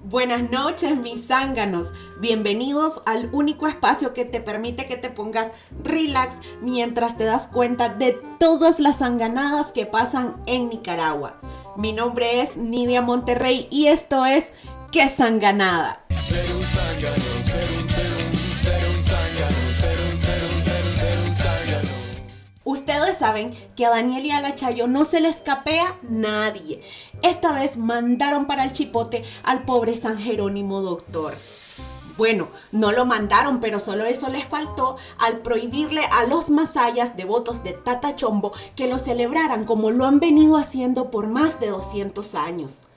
Buenas noches, mis zánganos. Bienvenidos al único espacio que te permite que te pongas relax mientras te das cuenta de todas las zanganadas que pasan en Nicaragua. Mi nombre es Nidia Monterrey y esto es ¿Qué zanganada? Que a Daniel y a la Chayo no se le escapea nadie. Esta vez mandaron para el chipote al pobre San Jerónimo doctor. Bueno, no lo mandaron, pero solo eso les faltó al prohibirle a los masayas devotos de Tata Chombo que lo celebraran como lo han venido haciendo por más de 200 años.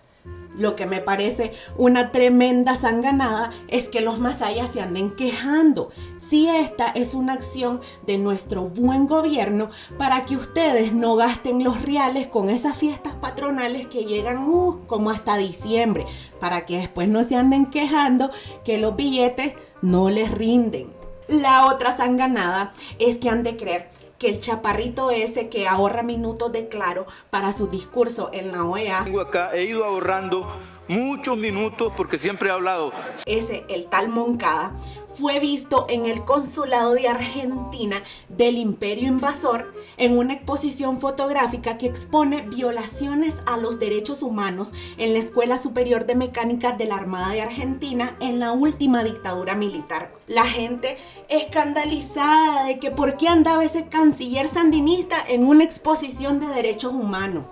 Lo que me parece una tremenda sanganada es que los masayas se anden quejando. Si esta es una acción de nuestro buen gobierno para que ustedes no gasten los reales con esas fiestas patronales que llegan uh, como hasta diciembre, para que después no se anden quejando que los billetes no les rinden. La otra sanganada es que han de creer que el chaparrito ese que ahorra minutos de claro para su discurso en la OEA. Tengo acá, he ido ahorrando muchos minutos porque siempre he hablado. Ese, el tal Moncada, fue visto en el consulado de Argentina del imperio invasor en una exposición fotográfica que expone violaciones a los derechos humanos en la Escuela Superior de Mecánica de la Armada de Argentina en la última dictadura militar. La gente escandalizada de que por qué andaba ese canciller sandinista en una exposición de derechos humanos.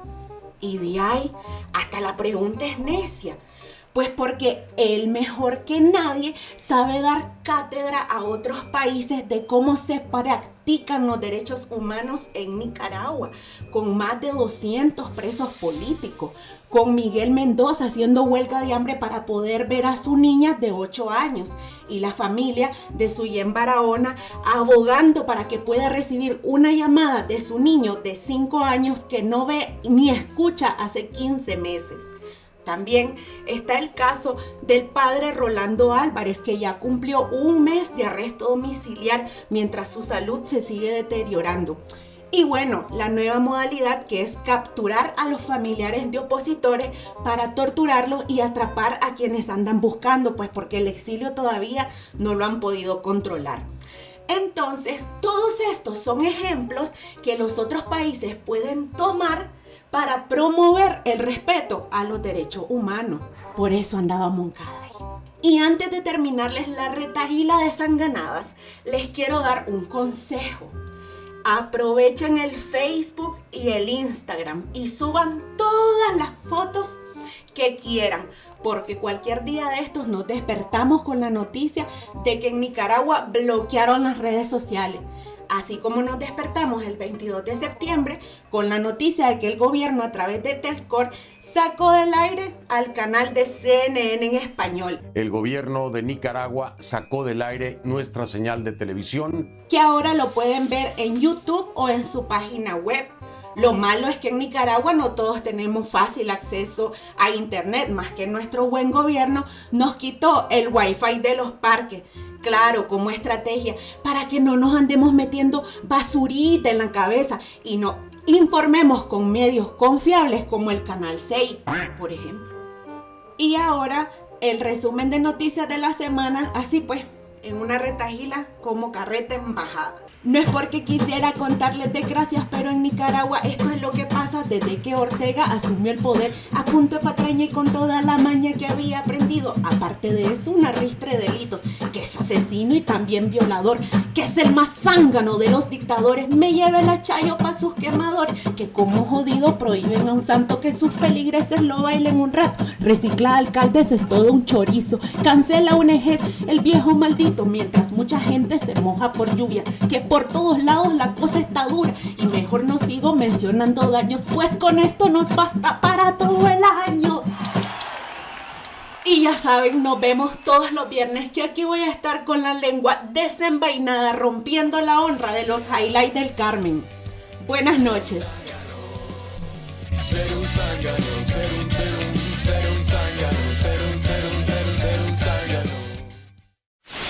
Y de ahí hasta la pregunta es necia. Pues porque él mejor que nadie sabe dar cátedra a otros países de cómo se practican los derechos humanos en Nicaragua, con más de 200 presos políticos, con Miguel Mendoza haciendo huelga de hambre para poder ver a su niña de 8 años y la familia de su Barahona abogando para que pueda recibir una llamada de su niño de 5 años que no ve ni escucha hace 15 meses. También está el caso del padre Rolando Álvarez, que ya cumplió un mes de arresto domiciliar mientras su salud se sigue deteriorando. Y bueno, la nueva modalidad que es capturar a los familiares de opositores para torturarlos y atrapar a quienes andan buscando, pues porque el exilio todavía no lo han podido controlar. Entonces, todos estos son ejemplos que los otros países pueden tomar para promover el respeto a los derechos humanos. Por eso andaba Moncada ahí. Y antes de terminarles la retagila de sanganadas, les quiero dar un consejo. Aprovechen el Facebook y el Instagram y suban todas las fotos que quieran, porque cualquier día de estos nos despertamos con la noticia de que en Nicaragua bloquearon las redes sociales así como nos despertamos el 22 de septiembre con la noticia de que el gobierno a través de Telcor sacó del aire al canal de CNN en español. El gobierno de Nicaragua sacó del aire nuestra señal de televisión. Que ahora lo pueden ver en YouTube o en su página web. Lo malo es que en Nicaragua no todos tenemos fácil acceso a internet, más que nuestro buen gobierno nos quitó el wifi de los parques claro, como estrategia, para que no nos andemos metiendo basurita en la cabeza y no informemos con medios confiables como el Canal 6, por ejemplo. Y ahora el resumen de noticias de la semana, así pues, en una retagila como carreta embajada. No es porque quisiera contarles desgracias, pero en Nicaragua esto es lo que pasa desde que Ortega asumió el poder a punto de patraña y con toda la maña que había aprendido. Aparte de eso, una ristre de delitos, que es asesino y también violador, que es el más zángano de los dictadores. Me lleve la chayo pa' sus quemadores, que como jodido prohíben a un santo que sus feligreses lo bailen un rato. Recicla alcaldes es todo un chorizo, cancela ONGs, el viejo maldito, mientras mucha gente se moja por lluvia. Que por todos lados la cosa está dura y mejor no sigo mencionando daños, pues con esto nos basta para todo el año. Y ya saben, nos vemos todos los viernes que aquí voy a estar con la lengua desenvainada rompiendo la honra de los highlights del Carmen. Buenas noches. Ser un ser un, ser un, ser un